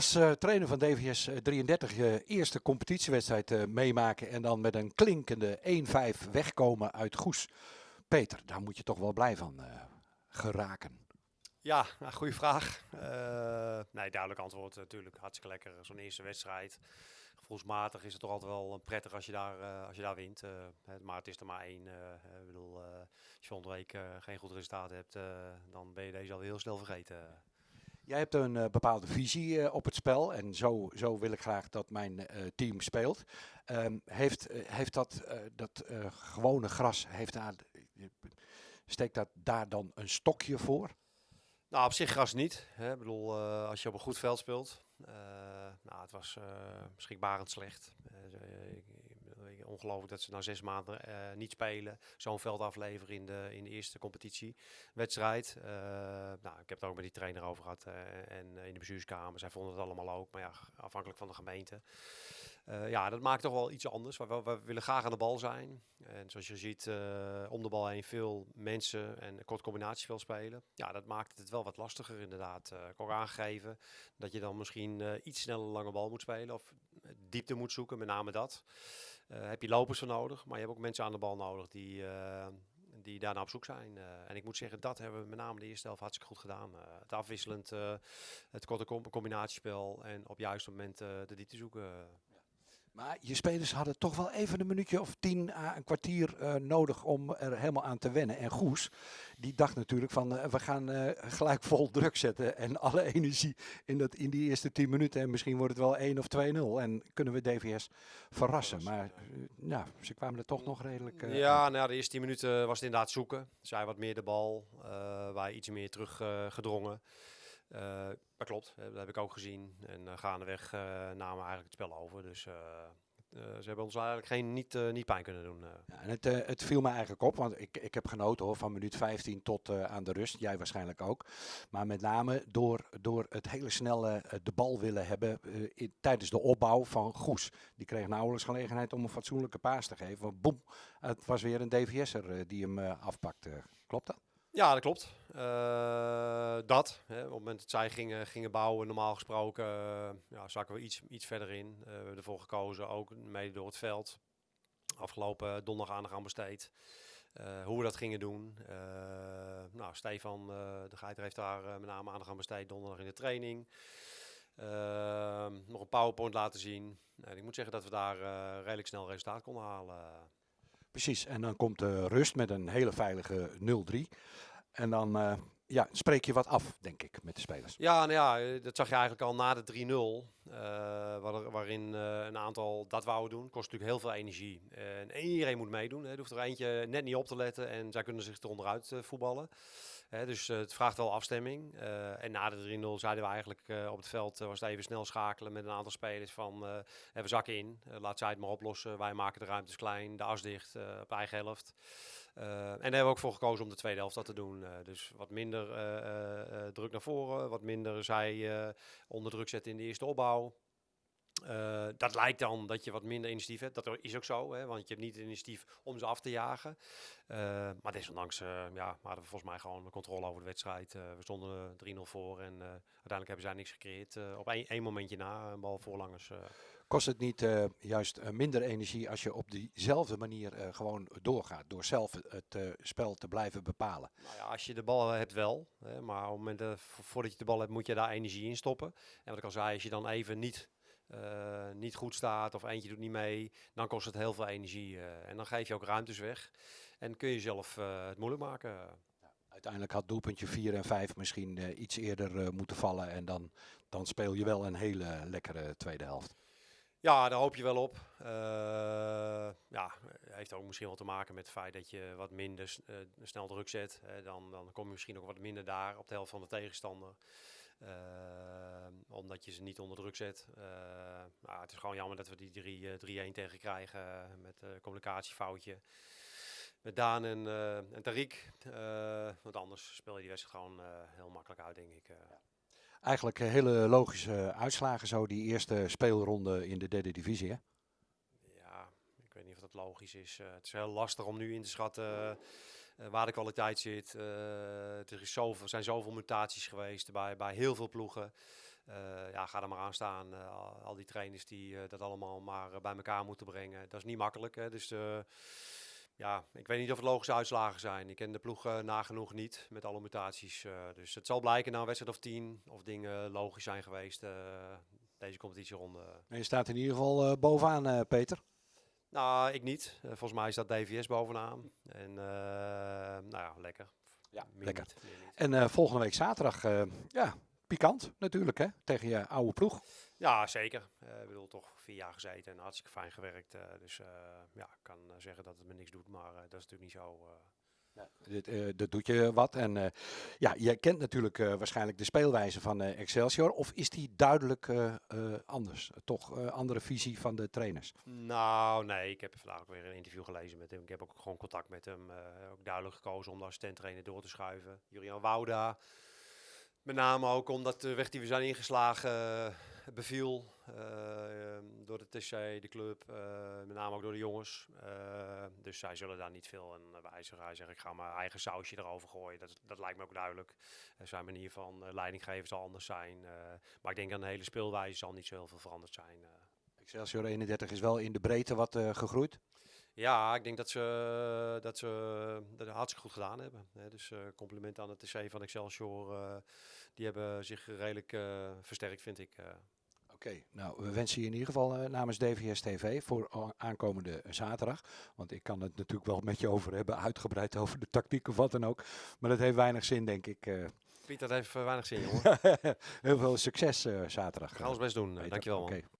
als uh, trainer van DVS 33 je eerste competitiewedstrijd uh, meemaken en dan met een klinkende 1-5 wegkomen uit Goes. Peter, daar moet je toch wel blij van uh, geraken. Ja, nou, goede vraag. nee, duidelijk antwoord natuurlijk. Hartstikke lekker, zo'n eerste wedstrijd. Gevoelsmatig is het toch altijd wel prettig als je daar, als je daar wint. maar het is er maar één. ik bedoel, als je volgende geen goed resultaat hebt, dan ben je deze al heel snel vergeten. Jij hebt een uh, bepaalde visie uh, op het spel en zo, zo wil ik graag dat mijn uh, team speelt. Um, heeft, heeft dat, dat gewone gras, heeft daar, steekt dat daar dan een stokje voor? Nou, op zich gras niet. Hè. Ik bedoel, als je op een goed veld speelt. nou, het was beschikbarend slecht. Ongelooflijk dat ze na zes maanden uh, niet spelen. Zo'n veld afleveren in de, in de eerste competitiewedstrijd. Uh, nou, ik heb het ook met die trainer over gehad uh, en in de bestuurskamer. Zij vonden het allemaal ook, maar ja, afhankelijk van de gemeente. ja, dat maakt toch wel iets anders. We, willen graag aan de bal zijn. En zoals je ziet, om de bal heen veel mensen en kort combinatiespel spelen. Ja, dat maakt het wel wat lastiger inderdaad. ik ook aangegeven dat je dan misschien iets sneller lange bal moet spelen. Of diepte moet zoeken, met name dat. Lopers voor nodig, maar je hebt ook mensen aan de bal nodig die, uh, die daarna op zoek zijn. Uh, en ik moet zeggen, dat hebben we met name de eerste helft hartstikke goed gedaan. het afwisselend, het korte combinatiespel en op juiste moment de diepte zoeken. Maar je spelers hadden toch wel even een minuutje of tien à een kwartier uh, nodig om er helemaal aan te wennen. En Goes, die dacht natuurlijk van uh, we gaan uh, gelijk vol druk zetten en alle energie in, dat, in die eerste tien minuten. En misschien wordt het wel 1 of 2-0 en kunnen we DVS verrassen. Maar ja, ze kwamen er toch nog redelijk Ja, nou, de eerste tien minuten was het inderdaad zoeken. Zij wat meer de bal, wij iets meer teruggedrongen. Uh, dat klopt, dat heb ik ook gezien. En uh, gaandeweg uh, namen eigenlijk het spel over. Dus ze hebben ons eigenlijk geen, niet, niet pijn kunnen doen. Ja, en het, het viel me eigenlijk op, want ik, ik heb genoten hoor, van minuut 15 tot aan de rust. Jij waarschijnlijk ook. Maar met name door, door het hele snelle de bal willen hebben tijdens de opbouw van Goes. Die kreeg nauwelijks gelegenheid om een fatsoenlijke paas te geven. Want boem, het was weer een DVS'er die hem afpakte. Klopt dat? Ja, dat klopt. Uh, dat. Hè, op het moment dat zij gingen, gingen bouwen, normaal gesproken, uh, ja, zakken we iets, iets verder in. Uh, we hebben ervoor gekozen, ook mede door het veld. Afgelopen donderdag aandacht aan besteed. hoe we dat gingen doen. nou, Stefan de Geiter heeft daar met name aandacht aan besteed donderdag in de training. nog een PowerPoint laten zien. ik moet zeggen dat we daar redelijk snel resultaat konden halen. Precies, en dan komt de rust met een hele veilige 0-3. En dan uh, ja, spreek je wat af, denk ik, met de spelers. Ja, nou ja, dat zag je eigenlijk al na de 3-0. Uh, waar, waarin een aantal dat wouden doen. Kost natuurlijk heel veel energie. en iedereen moet meedoen. Hè. Er hoeft er eentje net niet op te letten. En zij kunnen zich eronderuit voetballen. Dus uh, het vraagt wel afstemming. Uh, en na de 3-0 zeiden we eigenlijk uh, op het veld, was het even snel schakelen met een aantal spelers van we zakken in, laat zij het maar oplossen. Wij maken de ruimtes klein, de as dicht op eigen helft. en daar hebben we ook voor gekozen om de tweede helft dat te doen. dus wat minder druk naar voren, wat minder zij onder druk zetten in de eerste opbouw. Uh, dat lijkt dan dat je wat minder initiatief hebt. Dat is ook zo, hè, want je hebt niet het initiatief om ze af te jagen. Uh, maar desondanks uh, ja, hadden we volgens mij gewoon de controle over de wedstrijd. we stonden 3-0 voor en uiteindelijk hebben zij niks gecreëerd. op één, één, momentje na, een bal voorlangers. Kost het niet juist minder energie als je op diezelfde manier gewoon doorgaat? Door zelf het spel te blijven bepalen? Nou ja, als je de bal hebt wel. Hè, maar op het moment voordat je de bal hebt moet je daar energie in stoppen. En wat ik al zei, als je dan even niet uh, niet goed staat of eentje doet niet mee, dan kost het heel veel energie. Uh, en dan geef je ook ruimtes weg en kun je zelf uh, het moeilijk maken. Ja, uiteindelijk had doelpuntje 4 en 5 misschien iets eerder moeten vallen en dan, dan speel je wel een hele lekkere tweede helft. Ja, daar hoop je wel op. ja, heeft ook misschien wel te maken met het feit dat je wat minder snel druk zet. dan, dan kom je misschien ook wat minder daar op de helft van de tegenstander. Omdat je ze niet onder druk zet. Ehm, nou, het is gewoon jammer dat we die 3-1 uh, tegen krijgen met een communicatiefoutje. Met Daan en, en Tariq. Want anders speel je die wedstrijd gewoon heel makkelijk uit, denk ik. Ja. Eigenlijk hele logische uitslagen zo, die eerste speelronde in de derde divisie, hè? Ja, ik weet niet of dat logisch is. het is heel lastig om nu in te schatten uh, waar de kwaliteit zit. Uh, er is zoveel, zijn zoveel mutaties geweest bij, bij heel veel ploegen. Eh, ja, ga er maar aan staan. Eh, al, die trainers die eh, dat allemaal maar bij elkaar moeten brengen. Dat is niet makkelijk. Hè? Dus eh, ja, ik weet niet of het logische uitslagen zijn. Ik ken de ploeg eh, nagenoeg niet met alle mutaties. eh, dus het zal blijken na een wedstrijd of tien of dingen logisch zijn geweest. eh, deze competitieronde. En je staat in ieder geval eh, bovenaan, eh, Peter. Nou, ik niet. Volgens mij staat DVS bovenaan. En eh, nou ja, lekker. Ja, Meer lekker. niet, meer niet. En eh, volgende week zaterdag, eh, ja, pikant natuurlijk, hè? Tegen je oude ploeg. Ja, zeker. Eh, ik bedoel, toch vier jaar gezeten en hartstikke fijn gewerkt. eh, dus eh, ja, ik kan zeggen dat het me niks doet, maar eh, dat is natuurlijk niet zo. eh. Dit, eh, dat doet je wat. En eh, ja, je kent natuurlijk eh, waarschijnlijk de speelwijze van eh, Excelsior. Of is die duidelijk eh, eh, anders? Toch eh, andere visie van de trainers? Nou, nee, ik heb vandaag ook weer een interview gelezen met hem. Ik heb ook gewoon contact met hem. eh, ook duidelijk gekozen om de assistent-trainer door te schuiven. Julian Wouda. Met name ook omdat de weg die we zijn ingeslagen eh, beviel. eh, ehm, door de TC, de club, eh, met name ook door de jongens. Dus zij zullen daar niet veel aan wijzigen. Hij zegt, ik ga mijn eigen sausje erover gooien. Dat, dat lijkt me ook duidelijk. Zijn manier van leidinggeven zal anders zijn. maar ik denk aan de hele speelwijze zal niet zo heel veel veranderd zijn. Excelsior 31 is wel in de breedte wat gegroeid. Ja, ik denk dat ze dat ze dat hartstikke goed gedaan hebben. Hè. Dus eh compliment aan het TC van Excelsior. eh, die hebben zich redelijk eh, versterkt, vind ik. eh. Oké, nou we wensen je in ieder geval eh, namens DVS TV voor aankomende zaterdag. Want ik kan het natuurlijk wel met je over hebben, uitgebreid over de tactiek of wat dan ook. Maar dat heeft weinig zin, denk ik. eh. Piet, dat heeft eh, weinig zin, jongen. Heel veel succes eh, zaterdag. We gaan ons best doen. eh. Dankjewel, man. Oké.